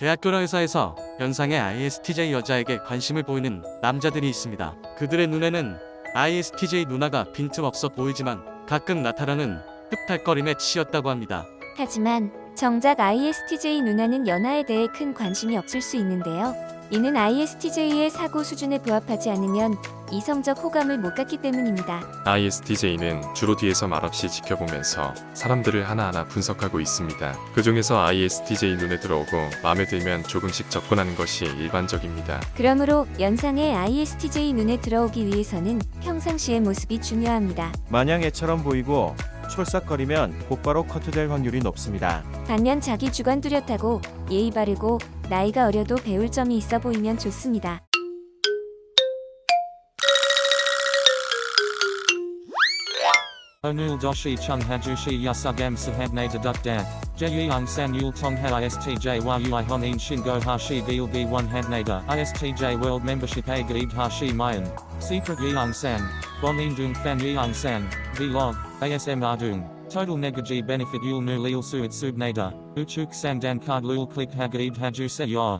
대학교나 회사에서 연상의 ISTJ 여자에게 관심을 보이는 남자들이 있습니다. 그들의 눈에는 ISTJ 누나가 빈틈없어 보이지만 가끔 나타나는 흡탈거림에 치였다고 합니다. 하지만 정작 ISTJ 누나는 연하에 대해 큰 관심이 없을 수 있는데요. 이는 ISTJ의 사고 수준에 부합하지 않으면 이성적 호감을 못 갖기 때문입니다. ISTJ는 주로 뒤에서 말없이 지켜보면서 사람들을 하나하나 분석하고 있습니다. 그 중에서 ISTJ 눈에 들어오고 마음에 들면 조금씩 접근하는 것이 일반적입니다. 그러므로 연상의 ISTJ 눈에 들어오기 위해서는 평상시의 모습이 중요합니다. 마냥 애처럼 보이고 촐싹거리면 곧바로 커트될 확률이 높습니다. 반면 자기 주관 뚜렷하고 예의 바르고 나이가 어려도 배울 점이 있어 보이면 좋습니다. Doshi chung hajushi yasugam sahabne dedukdak. Jeyang san yul tong ha istj world a gaib hashi mayan. Secret indung fan yang san. Vlog. ASM ardung. Total negaji benefit yul nu lil suit subnada. Uchuk sandan card lul click hagaib haju se ya.